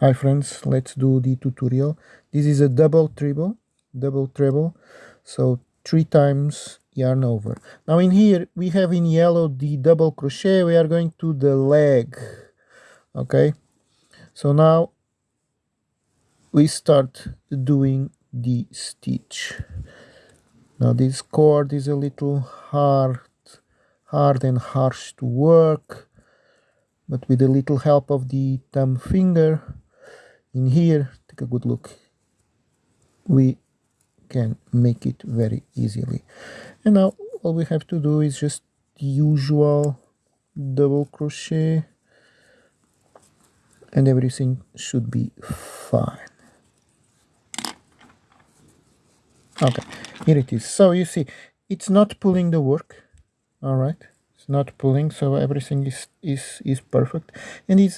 Hi friends, let's do the tutorial. This is a double treble, double treble, so three times yarn over. Now in here we have in yellow the double crochet, we are going to the leg, okay? So now we start doing the stitch. Now this cord is a little hard, hard and harsh to work, but with a little help of the thumb finger, in here take a good look. We can make it very easily. And now all we have to do is just the usual double crochet and everything should be fine. Okay here it is. So you see it's not pulling the work all right? It's not pulling so everything is is is perfect. And it's